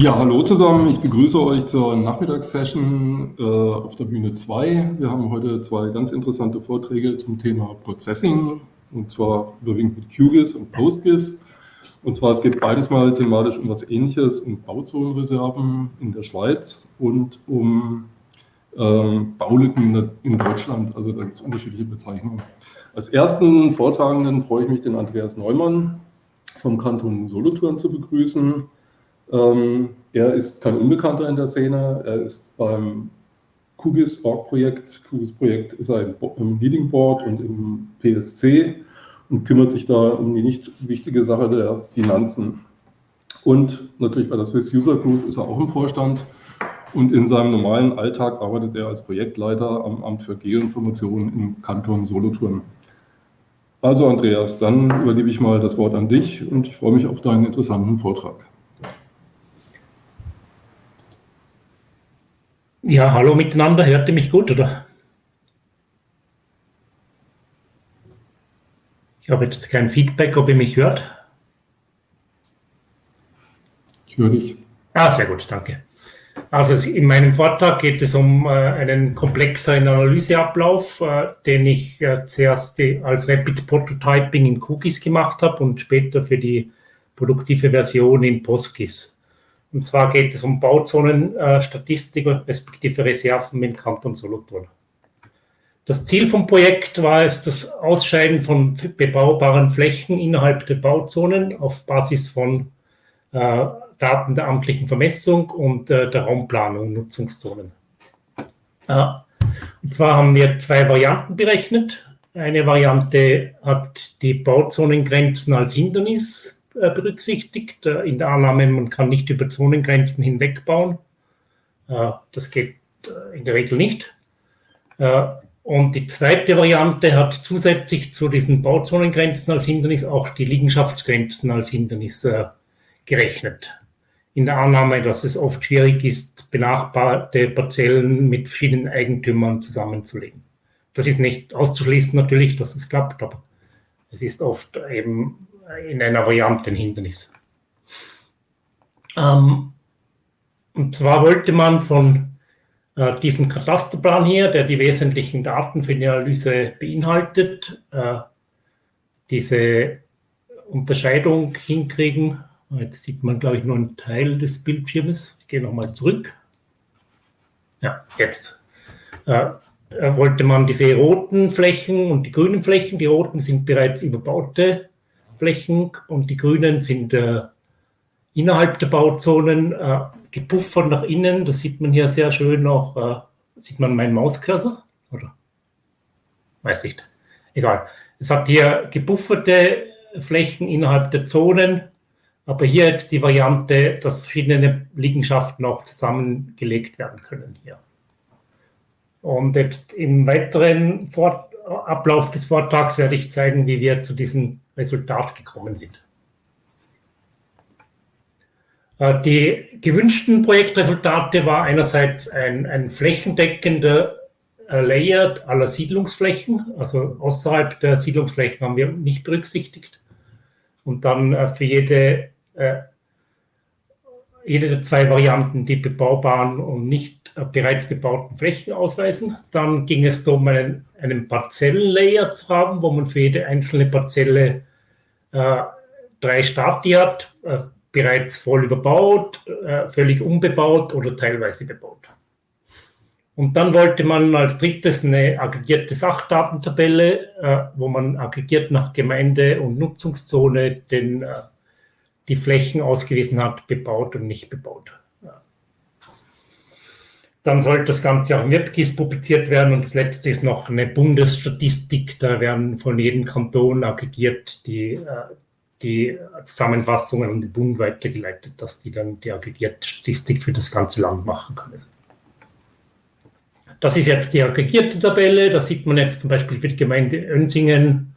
Ja, hallo zusammen. Ich begrüße euch zur Nachmittagssession äh, auf der Bühne 2. Wir haben heute zwei ganz interessante Vorträge zum Thema Processing und zwar überwiegend mit QGIS und PostGIS. Und zwar es geht beides mal thematisch um was Ähnliches, um Bauzonenreserven in der Schweiz und um äh, Baulücken in Deutschland. Also da gibt es unterschiedliche Bezeichnungen. Als ersten Vortragenden freue ich mich, den Andreas Neumann vom Kanton Solothurn zu begrüßen. Ähm, er ist kein Unbekannter in der Szene. Er ist beim QGIS Org-Projekt, QGIS-Projekt ist er im Leading Board und im PSC und kümmert sich da um die nicht wichtige Sache der Finanzen. Und natürlich bei der Swiss User Group ist er auch im Vorstand. Und in seinem normalen Alltag arbeitet er als Projektleiter am Amt für Geoinformation im Kanton Solothurn. Also Andreas, dann übergebe ich mal das Wort an dich und ich freue mich auf deinen interessanten Vortrag. Ja, hallo miteinander. Hört ihr mich gut, oder? Ich habe jetzt kein Feedback, ob ihr mich hört. Ich höre dich. Ah, sehr gut, danke. Also in meinem Vortrag geht es um äh, einen komplexeren Analyseablauf, äh, den ich äh, zuerst die, als Rapid Prototyping in Cookies gemacht habe und später für die produktive Version in PostGIS. Und zwar geht es um Bauzonenstatistik äh, respektive Reserven im Kanton Solothurn. Das Ziel vom Projekt war es, das Ausscheiden von bebaubaren Flächen innerhalb der Bauzonen auf Basis von äh, Daten der amtlichen Vermessung und äh, der Raumplanung, Nutzungszonen. Äh, und zwar haben wir zwei Varianten berechnet. Eine Variante hat die Bauzonengrenzen als Hindernis berücksichtigt, äh, in der Annahme, man kann nicht über Zonengrenzen hinweg bauen. Äh, das geht in der Regel nicht. Und die zweite Variante hat zusätzlich zu diesen Bauzonengrenzen als Hindernis auch die Liegenschaftsgrenzen als Hindernis gerechnet. In der Annahme, dass es oft schwierig ist, benachbarte Parzellen mit verschiedenen Eigentümern zusammenzulegen. Das ist nicht auszuschließen natürlich, dass es klappt, aber es ist oft eben in einer Variante ein Hindernis. Ähm, und zwar wollte man von äh, diesem Katasterplan hier, der die wesentlichen Daten für die Analyse beinhaltet, äh, diese Unterscheidung hinkriegen. Jetzt sieht man, glaube ich, nur einen Teil des Bildschirmes. Ich gehe nochmal zurück. Ja, jetzt. Äh, äh, wollte man diese roten Flächen und die grünen Flächen, die roten sind bereits überbaute Flächen und die grünen sind äh, innerhalb der Bauzonen äh, gepuffert nach innen. Das sieht man hier sehr schön noch. Äh, sieht man meinen Mauscursor? Oder? Weiß nicht. Egal. Es hat hier gepufferte Flächen innerhalb der Zonen, aber hier jetzt die Variante, dass verschiedene Liegenschaften auch zusammengelegt werden können hier. Und jetzt im weiteren Fort Ablauf des Vortrags werde ich zeigen, wie wir zu diesem Resultat gekommen sind. Äh, die gewünschten Projektresultate war einerseits ein, ein flächendeckender äh, Layer aller Siedlungsflächen, also außerhalb der Siedlungsflächen haben wir nicht berücksichtigt. Und dann äh, für jede, jede der zwei Varianten die bebaubaren und nicht bereits bebauten Flächen ausweisen. Dann ging es darum, einen, einen Parzellenlayer zu haben, wo man für jede einzelne Parzelle drei Stati hat, äh, bereits voll überbaut, äh, völlig unbebaut oder teilweise bebaut. Und dann wollte man als drittes eine aggregierte Sachdatentabelle, wo man aggregiert nach Gemeinde und Nutzungszone den, die Flächen ausgewiesen hat, bebaut und nicht bebaut. Dann sollte das Ganze auch im WebGIS publiziert werden. Und das letzte ist noch eine Bundesstatistik. Da werden von jedem Kanton aggregiert die, äh, die Zusammenfassungen an den Bund weitergeleitet, dass die dann die aggregierte Statistik für das ganze Land machen können. Das ist jetzt die aggregierte Tabelle. Da sieht man jetzt zum Beispiel für die Gemeinde Önsingen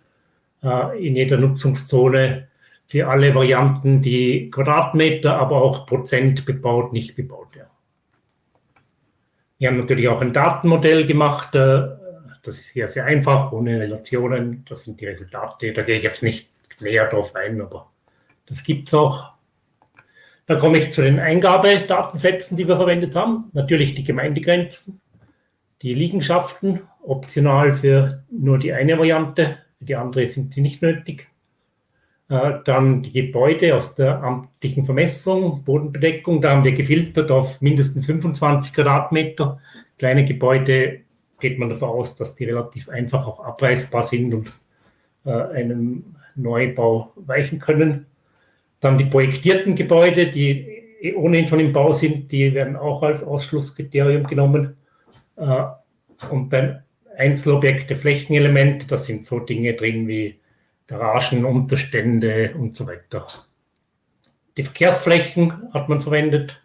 äh, in jeder Nutzungszone für alle Varianten die Quadratmeter, aber auch Prozent bebaut, nicht bebaut. Ja. Wir haben natürlich auch ein Datenmodell gemacht. Äh, das ist sehr, sehr einfach, ohne Relationen. Das sind die Resultate. Da gehe ich jetzt nicht näher drauf ein, aber das gibt es auch. Dann komme ich zu den Eingabedatensätzen, die wir verwendet haben. Natürlich die Gemeindegrenzen, die Liegenschaften, optional für nur die eine Variante, für die andere sind die nicht nötig. Dann die Gebäude aus der amtlichen Vermessung, Bodenbedeckung, da haben wir gefiltert auf mindestens 25 Quadratmeter. Kleine Gebäude geht man davon aus, dass die relativ einfach auch abreißbar sind und äh, einem Neubau weichen können. Dann die projektierten Gebäude, die ohnehin schon im Bau sind, die werden auch als Ausschlusskriterium genommen. Äh, und dann Einzelobjekte, Flächenelemente, das sind so Dinge drin wie Garagen, Unterstände und so weiter. Die Verkehrsflächen hat man verwendet,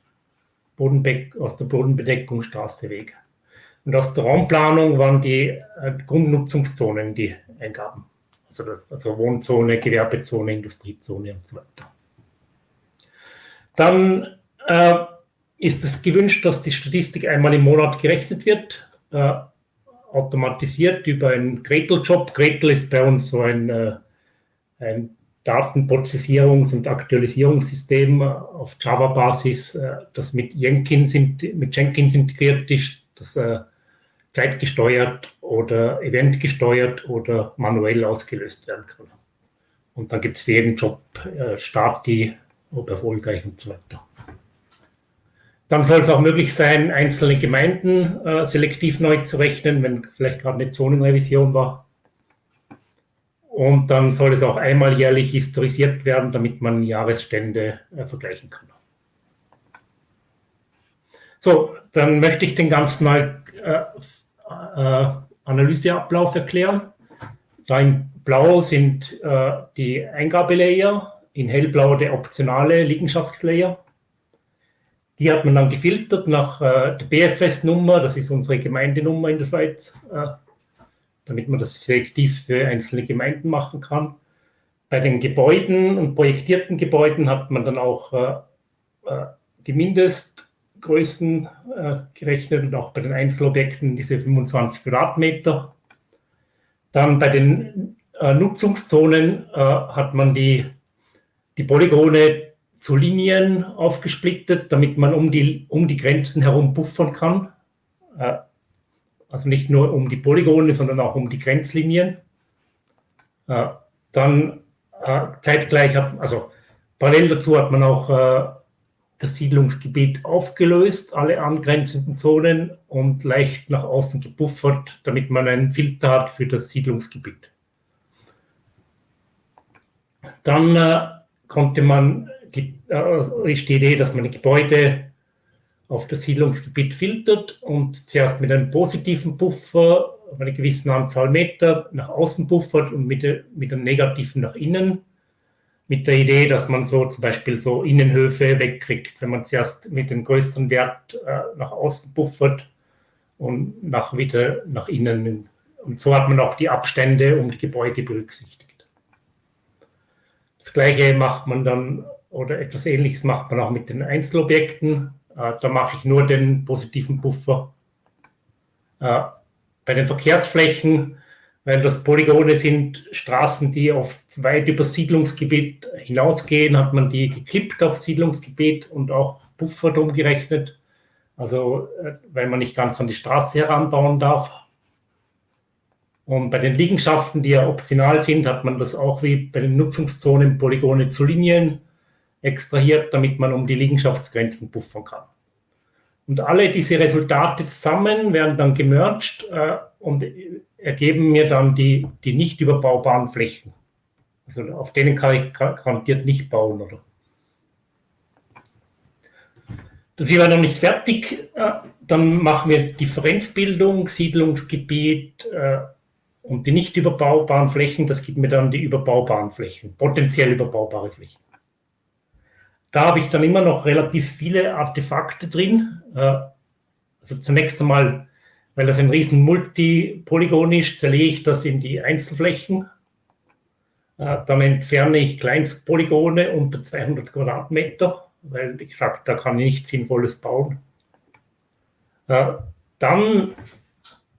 Bodenbeck, aus der Bodenbedeckung, Straße, Weg. Und aus der Raumplanung waren die äh, Grundnutzungszonen die Eingaben. Also, also Wohnzone, Gewerbezone, Industriezone und so weiter. Dann äh, ist es gewünscht, dass die Statistik einmal im Monat gerechnet wird, äh, automatisiert über einen Gretel-Job. Gretel ist bei uns so ein, äh, ein Datenprozessierungs- und Aktualisierungssystem auf Java-Basis, äh, das mit Jenkins, mit Jenkins integriert ist, das äh, zeitgesteuert oder eventgesteuert oder manuell ausgelöst werden kann. Und dann gibt es für jeden Job äh, Starti, ob erfolgreich und so weiter. Dann soll es auch möglich sein, einzelne Gemeinden äh, selektiv neu zu rechnen, wenn vielleicht gerade eine Zonenrevision war. Und dann soll es auch einmal jährlich historisiert werden, damit man Jahresstände äh, vergleichen kann. So, dann möchte ich den ganzen mal äh, äh, Analyseablauf erklären. Da in Blau sind äh, die Eingabelayer, in hellblau der optionale Liegenschaftslayer. Die hat man dann gefiltert nach äh, der BFS-Nummer, das ist unsere Gemeindenummer in der Schweiz, äh, damit man das selektiv für einzelne Gemeinden machen kann. Bei den Gebäuden und projektierten Gebäuden hat man dann auch äh, äh die Mindest- Größen äh, gerechnet und auch bei den Einzelobjekten diese 25 Quadratmeter. Dann bei den äh, Nutzungszonen äh, hat man die, die Polygone zu Linien aufgesplittet, damit man um die, um die Grenzen herum buffern kann. Äh, also nicht nur um die Polygone, sondern auch um die Grenzlinien. Äh, dann äh, zeitgleich hat, also parallel dazu hat man auch das Siedlungsgebiet aufgelöst, alle angrenzenden Zonen und leicht nach außen gebuffert, damit man einen Filter hat für das Siedlungsgebiet. Dann äh, konnte man, die, äh, ist die Idee, dass man die Gebäude auf das Siedlungsgebiet filtert und zuerst mit einem positiven Buffer auf eine gewisse Anzahl Meter nach außen buffert und mit, mit einem negativen nach innen mit der Idee, dass man so zum Beispiel so Innenhöfe wegkriegt, wenn man zuerst mit dem größten Wert äh, nach außen buffert und nach wieder nach innen. Und so hat man auch die Abstände um die Gebäude berücksichtigt. Das gleiche macht man dann, oder etwas ähnliches macht man auch mit den Einzelobjekten. Äh, da mache ich nur den positiven Buffer. Äh, bei den Verkehrsflächen weil das Polygone sind Straßen, die auf weit über Siedlungsgebiet hinausgehen, hat man die geklippt auf Siedlungsgebiet und auch Puffer drum gerechnet. Also, äh, weil man nicht ganz an die Straße heranbauen darf. Und bei den Liegenschaften, die ja optional sind, hat man das auch wie bei den Nutzungszonen Polygone zu Linien extrahiert, damit man um die Liegenschaftsgrenzen puffern kann. Und alle diese Resultate zusammen werden dann gemerged äh, und ergeben mir dann die, die nicht überbaubaren Flächen. Also auf denen kann ich garantiert nicht bauen. Oder? Das ist aber noch nicht fertig. Äh, dann machen wir Differenzbildung, Siedlungsgebiet äh, und die nicht überbaubaren Flächen. Das gibt mir dann die überbaubaren Flächen, potenziell überbaubare Flächen. Da habe ich dann immer noch relativ viele Artefakte drin. Äh, also zunächst einmal weil das ein riesen Multipolygon ist, zerlege ich das in die Einzelflächen. Äh, dann entferne ich Kleinstpolygone unter 200 Quadratmeter, weil ich sage, da kann ich nichts Sinnvolles bauen. Äh, dann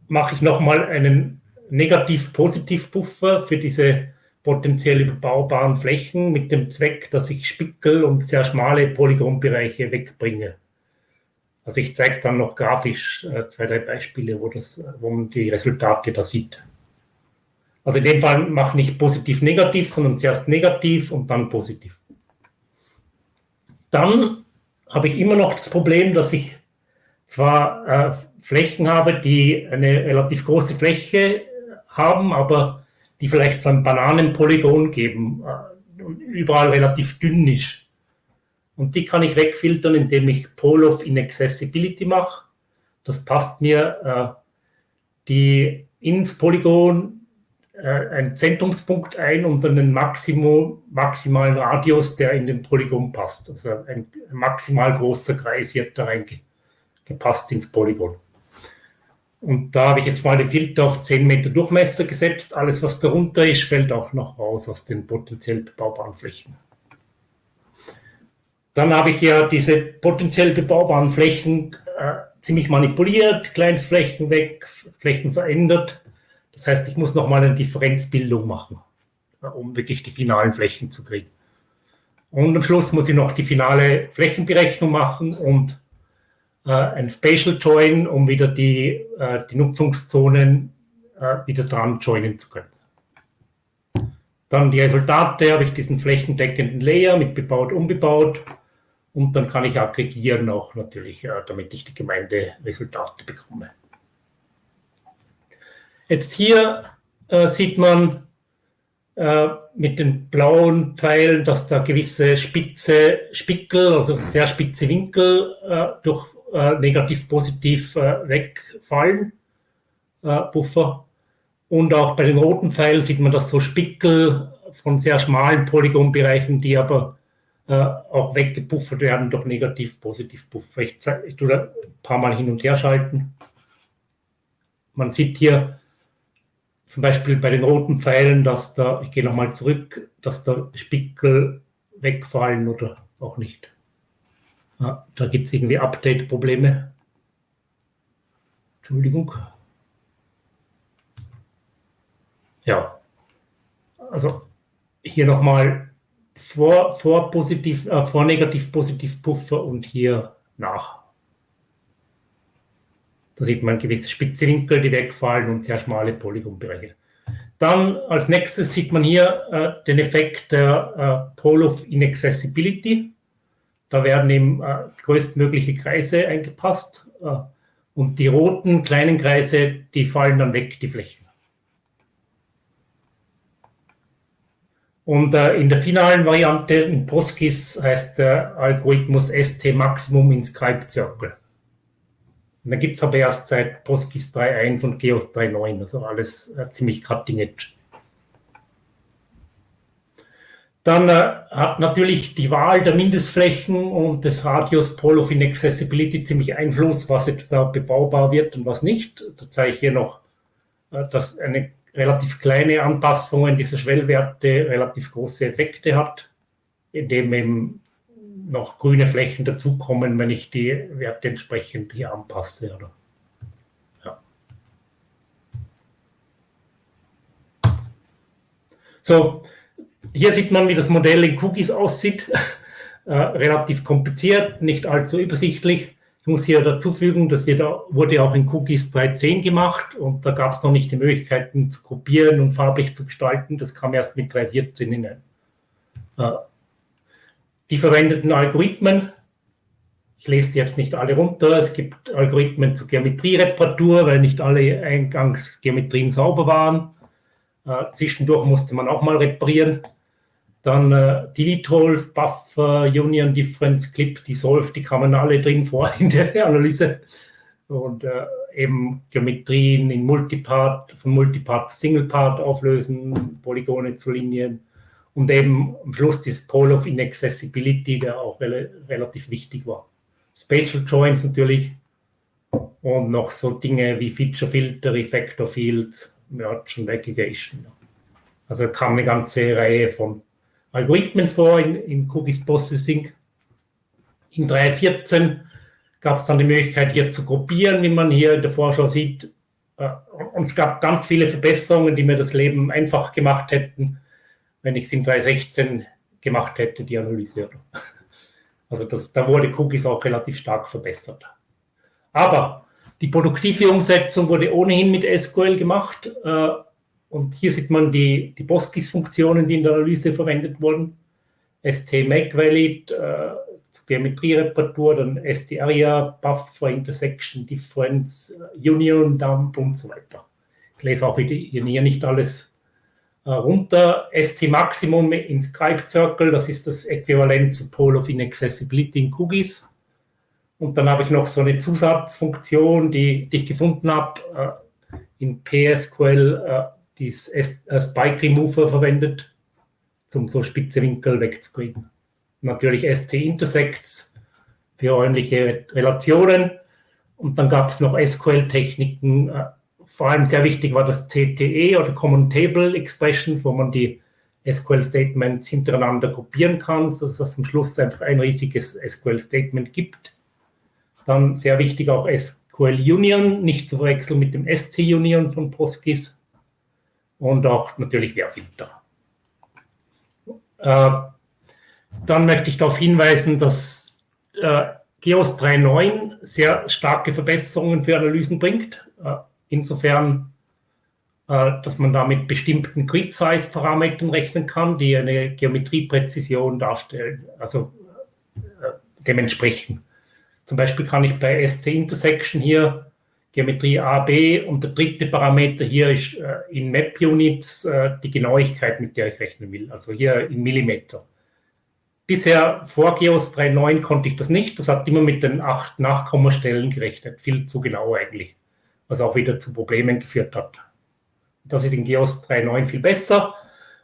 mache ich nochmal einen Negativ-Positiv-Buffer für diese potenziell überbaubaren Flächen mit dem Zweck, dass ich Spickel und sehr schmale Polygonbereiche wegbringe. Also ich zeige dann noch grafisch äh, zwei, drei Beispiele, wo, das, wo man die Resultate da sieht. Also in dem Fall mache ich nicht positiv-negativ, sondern zuerst negativ und dann positiv. Dann habe ich immer noch das Problem, dass ich zwar äh, Flächen habe, die eine relativ große Fläche haben, aber die vielleicht so ein Bananenpolygon geben äh, überall relativ dünn ist. Und die kann ich wegfiltern, indem ich Pole of Inaccessibility mache. Das passt mir äh, die ins Polygon äh, einen Zentrumspunkt ein und einen Maximum, maximalen Radius, der in den Polygon passt. Also ein maximal großer Kreis wird da reingepasst ins Polygon. Und da habe ich jetzt mal die Filter auf 10 Meter Durchmesser gesetzt. Alles, was darunter ist, fällt auch noch raus aus den potenziell bebaubaren Flächen. Dann habe ich ja diese potenziell bebaubaren Flächen äh, ziemlich manipuliert, Kleinstflächen weg, Flächen verändert. Das heißt, ich muss nochmal eine Differenzbildung machen, äh, um wirklich die finalen Flächen zu kriegen. Und am Schluss muss ich noch die finale Flächenberechnung machen und ein Spatial Join, um wieder die, äh, die Nutzungszonen äh, wieder dran joinen zu können. Dann die Resultate, habe ich diesen flächendeckenden Layer mit bebaut, unbebaut. Und dann kann ich aggregieren auch natürlich, damit ich die Gemeinderesultate bekomme. Jetzt hier äh, sieht man äh, mit den blauen Pfeilen, dass da gewisse spitze Spickel, also sehr spitze Winkel äh, durch äh, negativ-positiv äh, wegfallen, äh, Buffer. Und auch bei den roten Pfeilen sieht man, dass so Spickel von sehr schmalen Polygonbereichen, die aber äh, auch weggepuffert werden durch negativ-positiv-Buffer. Ich, ich tue da ein paar Mal hin und her schalten. Man sieht hier zum Beispiel bei den roten Pfeilen, dass da, ich gehe nochmal zurück, dass da Spickel wegfallen oder auch nicht. Ja, da gibt es irgendwie Update-Probleme. Entschuldigung. Ja, also hier nochmal vor, vor, positiv, äh, vor negativ positiv Puffer und hier nach. Da sieht man gewisse spitze Winkel, die wegfallen und sehr schmale Polygonbereiche. Dann als nächstes sieht man hier äh, den Effekt der äh, Pole of Inaccessibility. Da werden eben äh, größtmögliche Kreise eingepasst äh, und die roten kleinen Kreise, die fallen dann weg, die Flächen. Und äh, in der finalen Variante in PostGIS heißt der Algorithmus ST Maximum Inscribed Circle. Und dann gibt es aber erst seit PostGIS 3.1 und GEOS 3.9, also alles äh, ziemlich cutting edge. Dann äh, hat natürlich die Wahl der Mindestflächen und des Radius Pole of Inaccessibility ziemlich Einfluss, was jetzt da bebaubar wird und was nicht. Da zeige ich hier noch, äh, dass eine relativ kleine Anpassung in dieser Schwellwerte relativ große Effekte hat, indem eben noch grüne Flächen dazukommen, wenn ich die Werte entsprechend hier anpasse. Oder? So, hier sieht man, wie das Modell in Cookies aussieht. Äh, relativ kompliziert, nicht allzu übersichtlich. Ich muss hier dazu fügen, das wurde auch in Cookies 3.10 gemacht und da gab es noch nicht die Möglichkeiten zu kopieren und farblich zu gestalten. Das kam erst mit 3.14 hinein. Äh, die verwendeten Algorithmen, ich lese die jetzt nicht alle runter, es gibt Algorithmen zur Geometriereparatur, weil nicht alle Eingangsgeometrien sauber waren. Äh, zwischendurch musste man auch mal reparieren. Dann äh, Delete Holes, Buffer, Union Difference, Clip, Dissolve, die kamen alle drin vor in der Analyse. Und äh, eben Geometrien in Multipart, von Multipart Singlepart auflösen, Polygone zu Linien. Und eben am Schluss dieses Pole of Inaccessibility, der auch re relativ wichtig war. Spatial Joints natürlich. Und noch so Dinge wie Feature Filter, Effector Fields, Merge und Aggregation. Also kam eine ganze Reihe von Algorithmen vor in, in Cookies Processing. In 3.14 gab es dann die Möglichkeit, hier zu gruppieren, wie man hier in der Vorschau sieht. Äh, und es gab ganz viele Verbesserungen, die mir das Leben einfach gemacht hätten. wenn ich es in 3.16 gemacht hätte, die Analyse. Also das, da wurde Cookies auch relativ stark verbessert. Aber die produktive Umsetzung wurde ohnehin mit SQL gemacht. Äh, und hier sieht man die, die PostGIS-Funktionen, die in der Analyse verwendet wurden. ST Make Valid, äh, Geometriereparatur, dann ST-Area, Buffer, Intersection, Difference, Union, Dump und so weiter. Ich lese auch hier nicht alles äh, runter. ST Maximum in Skype Circle, das ist das Äquivalent zu Pole of Inaccessibility in Cookies. Und dann habe ich noch so eine Zusatzfunktion, die, die ich gefunden habe, äh, in PSQL, äh, die äh, Spike Remover verwendet, um so spitze Winkel wegzukriegen. Natürlich ST Intersects für räumliche Relationen. Und dann gab es noch SQL-Techniken. Äh, vor allem sehr wichtig war das CTE oder Common Table Expressions, wo man die SQL-Statements hintereinander gruppieren kann, sodass es am Schluss einfach ein riesiges SQL-Statement gibt. Dann sehr wichtig auch SQL Union, nicht zu verwechseln mit dem ST Union von PostGIS. Und auch natürlich Wehrfilter. Äh, dann möchte ich darauf hinweisen, dass äh, GEOS 3.9 sehr starke Verbesserungen für Analysen bringt. Äh, insofern, äh, dass man da mit bestimmten Grid-Size-Parametern rechnen kann, die eine Geometriepräzision darstellen, also äh, dementsprechend. Zum Beispiel kann ich bei ST Intersection hier Geometrie A, B und der dritte Parameter hier ist äh, in Map Units äh, die Genauigkeit, mit der ich rechnen will, also hier in Millimeter. Bisher vor Geos 3.9 konnte ich das nicht. Das hat immer mit den acht Nachkommastellen gerechnet. Viel zu genau eigentlich. Was auch wieder zu Problemen geführt hat. Das ist in Geos 3.9 viel besser.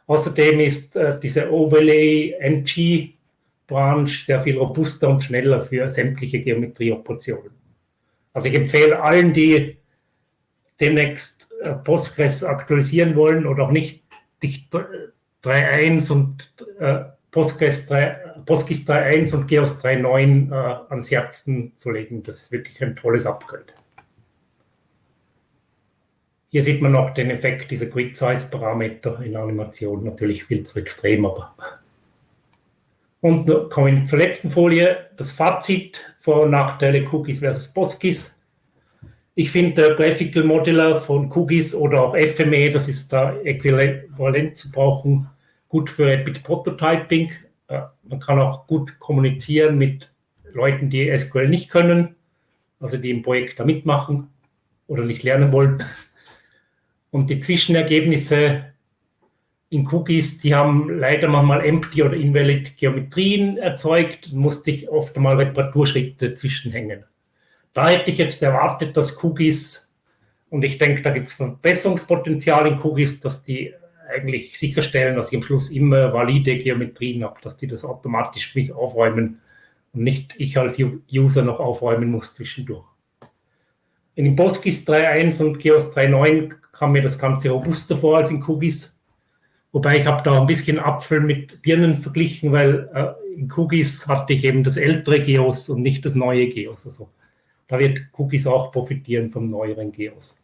Außerdem ist äh, diese Overlay NG Branch sehr viel robuster und schneller für sämtliche Geometrieoperationen. Also ich empfehle allen, die demnächst äh, Postgres aktualisieren wollen oder auch nicht, die 3.1 und äh, Postgres 3.1 und Geos 3.9 äh, ans Herzen zu legen. Das ist wirklich ein tolles Upgrade. Hier sieht man noch den Effekt dieser Grid-Size-Parameter in Animation. Natürlich viel zu extrem, aber und kommen zur letzten Folie, das Fazit, Vor- und Nachteile Cookies versus PostGIS. Ich finde der Graphical Modeler von Cookies oder auch FME, das ist da äquivalent zu brauchen, gut für Rapid Prototyping. Äh, man kann auch gut kommunizieren mit Leuten, die SQL nicht können, also die im Projekt da mitmachen oder nicht lernen wollen. Und die Zwischenergebnisse in Cookies, die haben leider manchmal empty oder invalid Geometrien erzeugt, musste ich oft einmal Reparaturschritte zwischenhängen. Da hätte ich jetzt erwartet, dass Cookies, und ich denke, da gibt es Verbesserungspotenzial in Cookies, dass die eigentlich sicherstellen, dass ich am Schluss immer valide Geometrien habe, dass die das automatisch für mich aufräumen und nicht ich als User noch aufräumen muss zwischendurch. In PostGIS 3.1 und GEOS 3.9 kam mir das Ganze robuster vor als in Cookies. Wobei ich habe da ein bisschen Apfel mit Birnen verglichen, weil äh, in Cookies hatte ich eben das ältere Geos und nicht das neue Geos. Also da wird Cookies auch profitieren vom neueren Geos.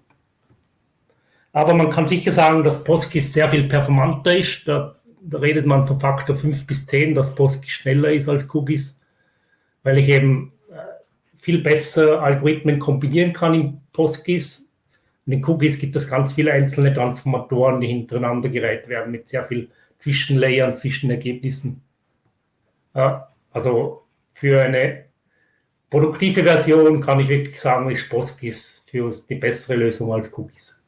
Aber man kann sicher sagen, dass PostGIS sehr viel performanter ist. Da, da redet man von Faktor 5 bis 10, dass PostGIS schneller ist als Cookies, weil ich eben äh, viel besser Algorithmen kombinieren kann in PostGIS in den Cookies gibt es ganz viele einzelne Transformatoren, die hintereinander gereiht werden mit sehr viel Zwischenlayern, Zwischenergebnissen. Also für eine produktive Version kann ich wirklich sagen, ist PostGIS für uns die bessere Lösung als Cookies.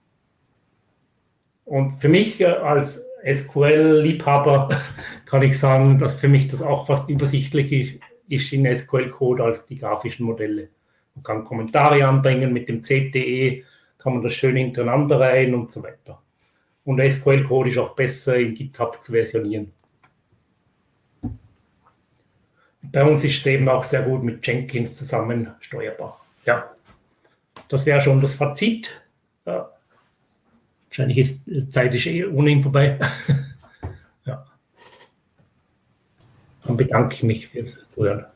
Und für mich äh, als SQL-Liebhaber kann ich sagen, dass für mich das auch fast übersichtlich ist in SQL-Code als die grafischen Modelle. Man kann Kommentare anbringen mit dem CTE, kann man das schön hintereinander rein und so weiter. Und SQL-Code ist auch besser in GitHub zu versionieren. Bei uns ist es eben auch sehr gut mit Jenkins zusammen steuerbar. Ja, das wäre schon das Fazit. Ja. Wahrscheinlich ist die Zeit ist eh ohnehin vorbei. ja. Dann bedanke ich mich fürs Zuhören.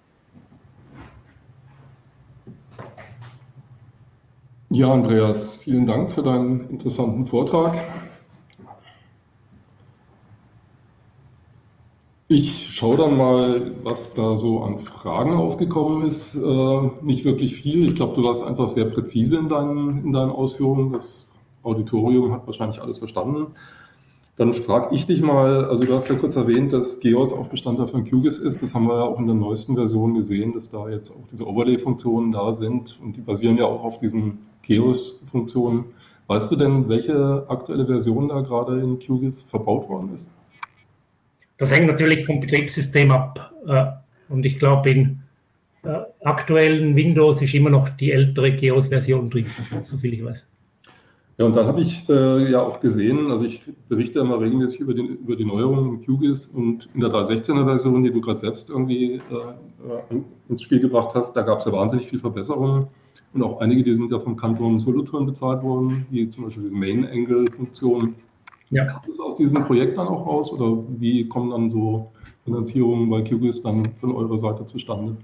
Ja, Andreas, vielen Dank für deinen interessanten Vortrag. Ich schaue dann mal, was da so an Fragen aufgekommen ist. Äh, nicht wirklich viel. Ich glaube, du warst einfach sehr präzise in deinen, in deinen Ausführungen. Das Auditorium hat wahrscheinlich alles verstanden. Dann frage ich dich mal, also du hast ja kurz erwähnt, dass GEOS auch Bestandteil von QGIS ist. Das haben wir ja auch in der neuesten Version gesehen, dass da jetzt auch diese Overlay-Funktionen da sind und die basieren ja auch auf diesen GEOS-Funktionen. Weißt du denn, welche aktuelle Version da gerade in QGIS verbaut worden ist? Das hängt natürlich vom Betriebssystem ab. Äh, und ich glaube, in äh, aktuellen Windows ist immer noch die ältere GEOS-Version drin, soviel ich weiß. Ja, und dann habe ich äh, ja auch gesehen, also ich berichte immer regelmäßig über, den, über die Neuerungen in QGIS und in der 3.16er Version, die du gerade selbst irgendwie äh, ins Spiel gebracht hast, da gab es ja wahnsinnig viele Verbesserungen und auch einige, die sind ja vom Kanton Solothurn bezahlt worden, wie zum Beispiel die Main-Angle-Funktion. Ja. Kam das aus diesem Projekt dann auch raus oder wie kommen dann so Finanzierungen bei QGIS dann von eurer Seite zustande?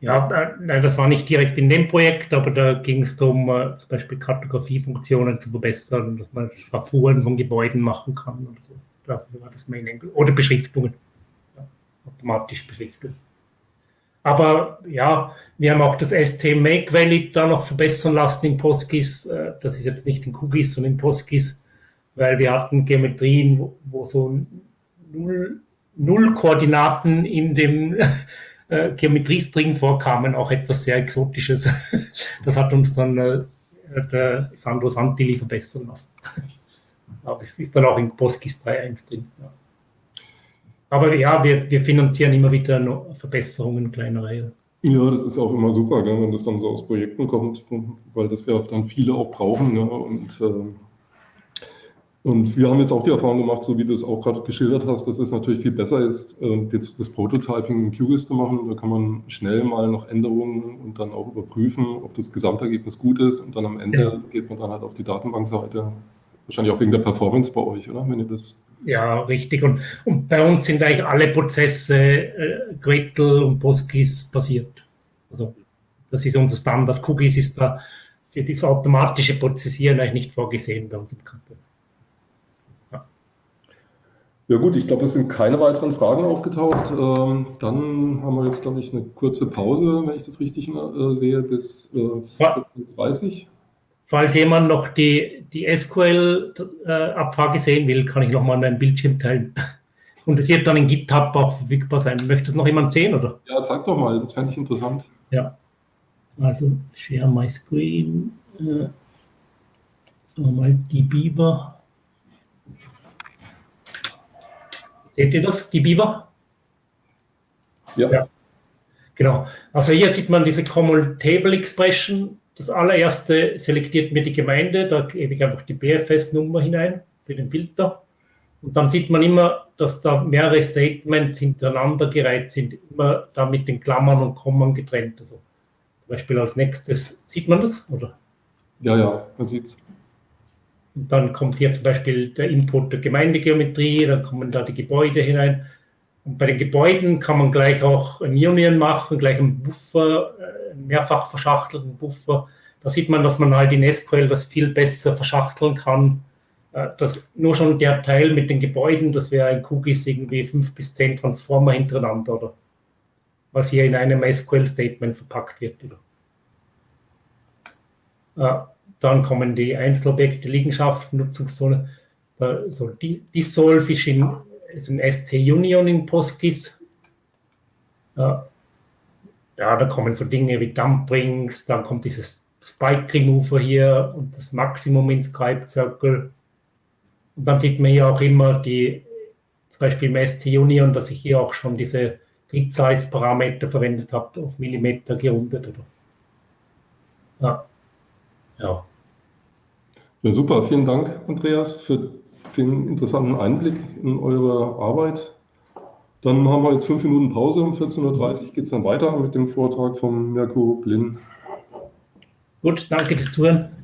Ja, nein, das war nicht direkt in dem Projekt, aber da ging es darum, äh, zum Beispiel Kartografiefunktionen zu verbessern, dass man Schraffuren von Gebäuden machen kann oder so. Dafür war das Main Angle. Oder Beschriftungen. Ja, automatische Beschriftungen. Aber ja, wir haben auch das ST Make Valid da noch verbessern lassen in PostGIS. Äh, das ist jetzt nicht in QGIS, sondern in PostGIS weil wir hatten Geometrien, wo, wo so null, null, Koordinaten in dem äh, Geometriestring vorkamen, auch etwas sehr Exotisches. Das hat uns dann äh, der Sandro Santilli verbessern lassen. Aber es ist dann auch in PostGIS 3.1 drin. Ja. Aber ja, wir, wir finanzieren immer wieder Verbesserungen kleinerer. Ja, das ist auch immer super, gell, wenn das dann so aus Projekten kommt, weil das ja dann viele auch brauchen. Ne, und äh, und wir haben jetzt auch die Erfahrung gemacht, so wie du es auch gerade geschildert hast, dass es natürlich viel besser ist, äh, das Prototyping in QGIS zu machen. Da kann man schnell mal noch Änderungen und dann auch überprüfen, ob das Gesamtergebnis gut ist. Und dann am Ende ja. geht man dann halt auf die Datenbankseite. Wahrscheinlich auch wegen der Performance bei euch, oder? Wenn ihr das ja, richtig. Und, und bei uns sind eigentlich alle Prozesse äh, Gretel und PostGIS basiert. Also das ist unser Standard. QGIS ist da für das automatische Prozessieren eigentlich nicht vorgesehen bei uns im Kanton. Ja gut, ich glaube, es sind keine weiteren Fragen aufgetaucht. Ähm, dann haben wir jetzt, glaube ich, eine kurze Pause, wenn ich das richtig äh, sehe, bis äh, 14.30 Falls jemand noch die, die SQL-Abfrage äh, sehen will, kann ich nochmal meinen Bildschirm teilen. Und es wird dann in GitHub auch verfügbar sein. Möchte es noch jemand sehen, oder? Ja, zeig doch mal, das fände ich interessant. Ja, also share my screen. Äh, sagen wir mal die Biber. Seht ihr das, die Biber? Ja. ja. Genau. Also hier sieht man diese Common Table Expression. Das allererste selektiert mir die Gemeinde, da gebe ich einfach die BFS-Nummer hinein für den Filter. Und dann sieht man immer, dass da mehrere Statements hintereinander gereiht sind, immer da mit den Klammern und Kommen getrennt. Also zum Beispiel als nächstes, sieht man das, oder? Ja, ja, man sieht es. Und dann kommt hier zum Beispiel der Input der Gemeindegeometrie, dann kommen da die Gebäude hinein. Und bei den Gebäuden kann man gleich auch ein Union machen, gleich einen Buffer, äh, einen mehrfach verschachtelten Buffer. Da sieht man, dass man halt in SQL das viel besser verschachteln kann. Äh, das, nur schon der Teil mit den Gebäuden, das wäre ein QGIS irgendwie fünf bis zehn Transformer hintereinander, oder? Was hier in einem SQL-Statement verpackt wird, oder? Äh, dann kommen die Einzelobjekte, Liegenschaften, Nutzungszone. So, die, Dissolve ist, in, ist ein ST-Union in PostGIS. Ja, da kommen so Dinge wie Dumprings, dann kommt dieses Spike Remover hier und das Maximum in Scribe Circle. Und dann sieht man hier auch immer die, zum Beispiel im ST-Union, dass ich hier auch schon diese Grid-Size-Parameter verwendet habe, auf Millimeter gerundet. Oder? Ja. ja. Ja, super. Vielen Dank, Andreas, für den interessanten Einblick in eure Arbeit. Dann haben wir jetzt fünf Minuten Pause. Um 14.30 Uhr geht es dann weiter mit dem Vortrag von Mirko Blin. Gut, danke fürs Zuhören.